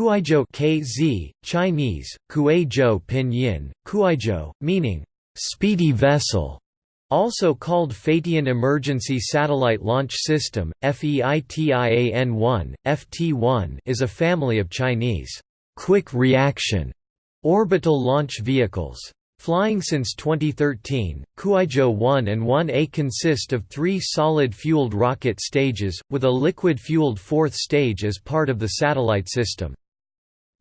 Kuaizhou KZ, Chinese, Kuaizhou Pinyin, Kuaizhou, meaning, "...speedy vessel", also called Feitian Emergency Satellite Launch System, FEITIAN-1, FT-1 is a family of Chinese, "...quick reaction", orbital launch vehicles. Flying since 2013, Kuaizhou 1 and 1A consist of three solid-fueled rocket stages, with a liquid-fueled fourth stage as part of the satellite system.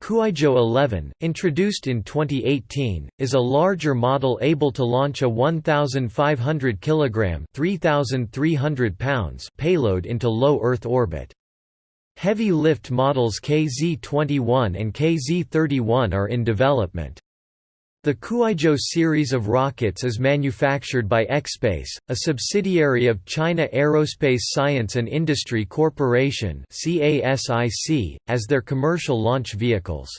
Kuaizhou 11, introduced in 2018, is a larger model able to launch a 1,500 kg 3,300 pounds payload into low Earth orbit. Heavy lift models KZ-21 and KZ-31 are in development. The Kuaizhou series of rockets is manufactured by ExPace, a subsidiary of China Aerospace Science and Industry Corporation as their commercial launch vehicles.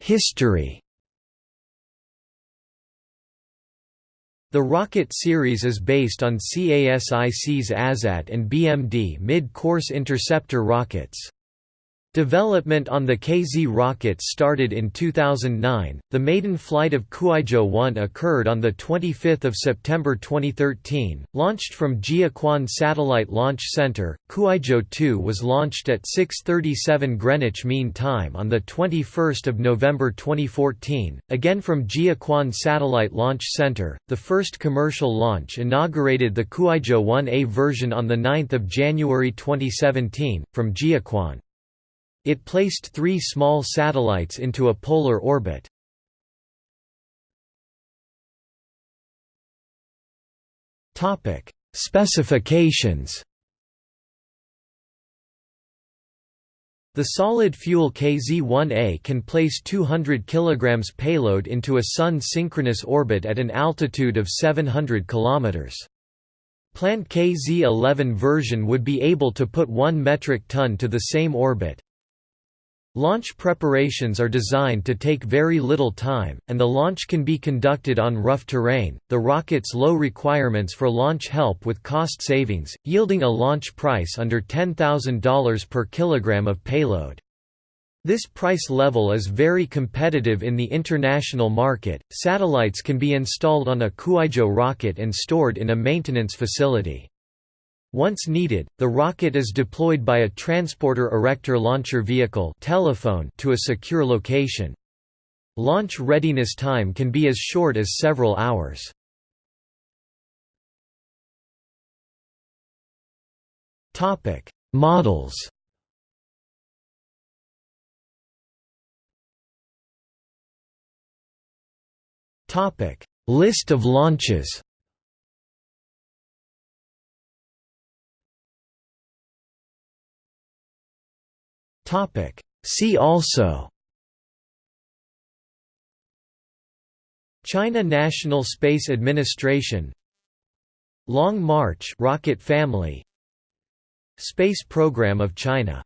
History The rocket series is based on CASIC's ASAT and BMD mid-course interceptor rockets. Development on the KZ rocket started in 2009. The maiden flight of Kuaizhou 1 occurred on the 25th of September 2013, launched from Jiuquan Satellite Launch Center. Kuaizhou 2 was launched at 6:37 Greenwich Mean Time on the 21st of November 2014, again from Jiuquan Satellite Launch Center. The first commercial launch inaugurated the Kuaizhou 1A version on the 9th of January 2017 from Jiuquan. It placed three small satellites into a polar orbit. Specifications The solid-fuel KZ-1A can place 200 kg payload into a Sun-synchronous orbit at an altitude of 700 km. Plant KZ-11 version would be able to put 1 metric ton to the same orbit. Launch preparations are designed to take very little time, and the launch can be conducted on rough terrain. The rocket's low requirements for launch help with cost savings, yielding a launch price under $10,000 per kilogram of payload. This price level is very competitive in the international market. Satellites can be installed on a Kuaizhou rocket and stored in a maintenance facility. Once needed, the rocket is deployed by a transporter erector launcher vehicle telephone to a secure location. Launch readiness time can be as short as several hours. Topic: Models Topic: List of launches See also China National Space Administration Long March rocket family Space Program of China